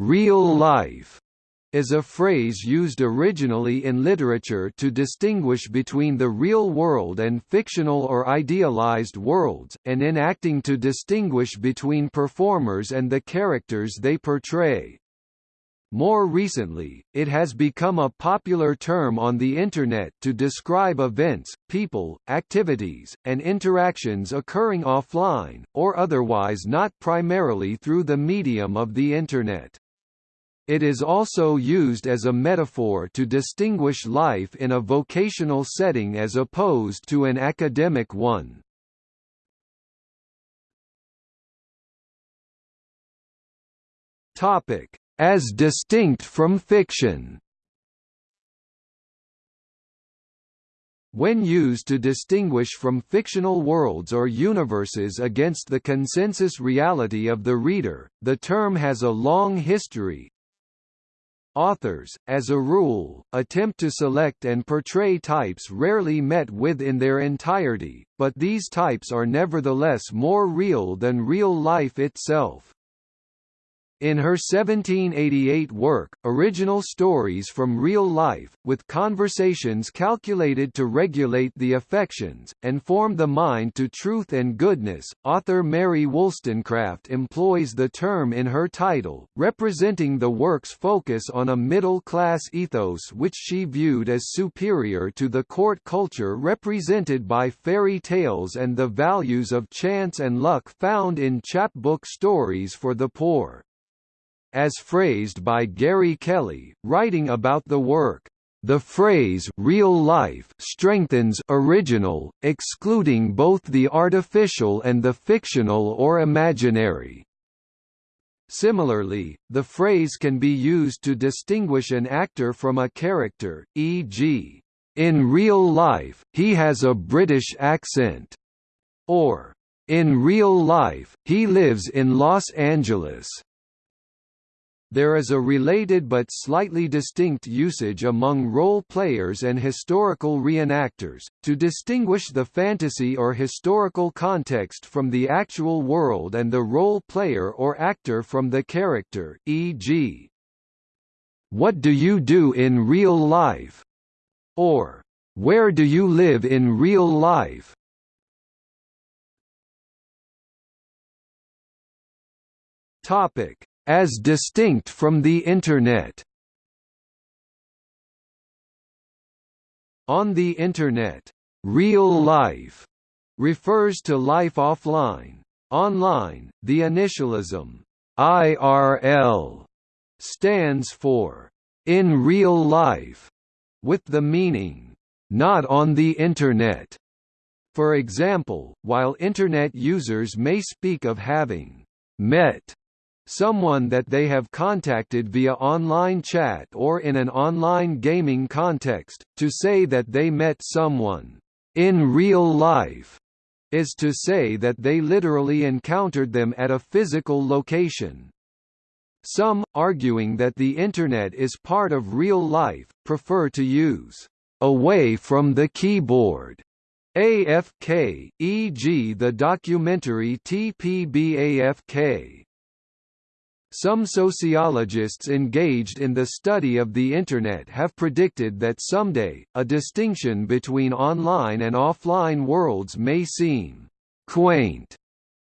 real life is a phrase used originally in literature to distinguish between the real world and fictional or idealized worlds, and in acting to distinguish between performers and the characters they portray. More recently, it has become a popular term on the Internet to describe events, people, activities, and interactions occurring offline, or otherwise not primarily through the medium of the Internet. It is also used as a metaphor to distinguish life in a vocational setting as opposed to an academic one. Topic: As distinct from fiction. When used to distinguish from fictional worlds or universes against the consensus reality of the reader, the term has a long history, Authors, as a rule, attempt to select and portray types rarely met with in their entirety, but these types are nevertheless more real than real life itself. In her 1788 work, Original Stories from Real Life, with conversations calculated to regulate the affections, and form the mind to truth and goodness, author Mary Wollstonecraft employs the term in her title, representing the work's focus on a middle-class ethos which she viewed as superior to the court culture represented by fairy tales and the values of chance and luck found in chapbook stories for the poor as phrased by Gary Kelly, writing about the work. The phrase real life strengthens original, excluding both the artificial and the fictional or imaginary. Similarly, the phrase can be used to distinguish an actor from a character, e.g., in real life, he has a British accent, or in real life, he lives in Los Angeles. There is a related but slightly distinct usage among role players and historical reenactors, to distinguish the fantasy or historical context from the actual world and the role player or actor from the character e.g. What do you do in real life? or Where do you live in real life? Topic as distinct from the Internet. On the Internet, real life refers to life offline. Online, the initialism IRL stands for in real life, with the meaning not on the Internet. For example, while Internet users may speak of having met someone that they have contacted via online chat or in an online gaming context, to say that they met someone in real life is to say that they literally encountered them at a physical location. Some, arguing that the Internet is part of real life, prefer to use away from the keyboard AFK, e.g. the documentary TPB-AFK. Some sociologists engaged in the study of the Internet have predicted that someday, a distinction between online and offline worlds may seem quaint,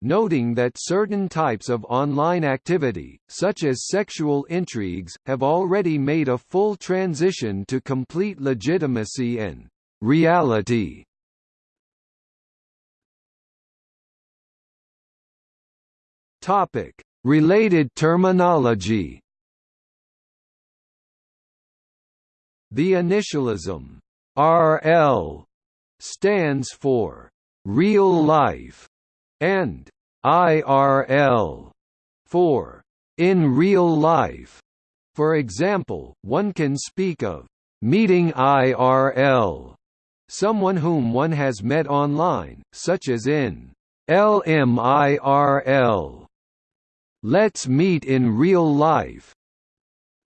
noting that certain types of online activity, such as sexual intrigues, have already made a full transition to complete legitimacy and reality. Topic Related terminology The initialism RL stands for real life and IRL for in real life. For example, one can speak of meeting IRL, someone whom one has met online, such as in LMIRL Let's meet in real life.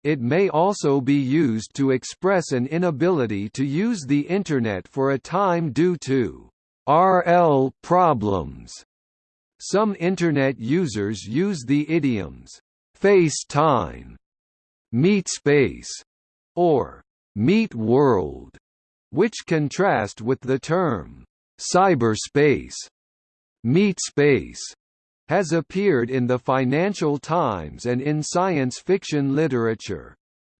It may also be used to express an inability to use the Internet for a time due to RL problems. Some Internet users use the idioms, face-time, meatspace, or meat world, which contrast with the term cyberspace. Meatspace has appeared in the Financial Times and in science fiction literature.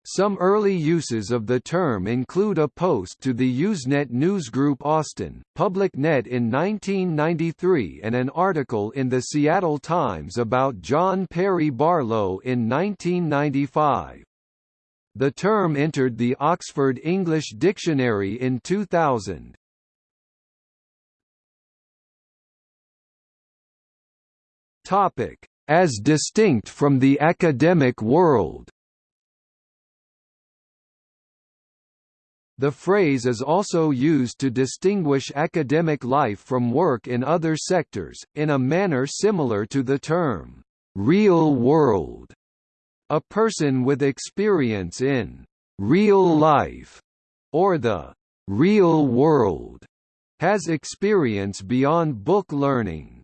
Some early uses of the term include a post to the Usenet newsgroup Austin, PublicNet in 1993 and an article in the Seattle Times about John Perry Barlow in 1995. The term entered the Oxford English Dictionary in 2000. Topic: As distinct from the academic world. The phrase is also used to distinguish academic life from work in other sectors, in a manner similar to the term, "'real world'". A person with experience in "'real life' or the "'real world' has experience beyond book learning.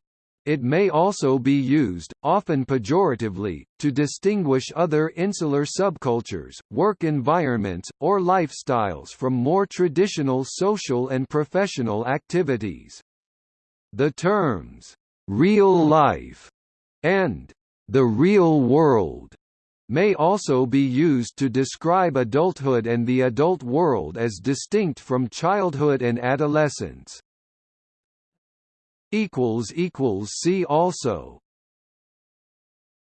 It may also be used, often pejoratively, to distinguish other insular subcultures, work environments, or lifestyles from more traditional social and professional activities. The terms, "'real life' and "'the real world' may also be used to describe adulthood and the adult world as distinct from childhood and adolescence. See also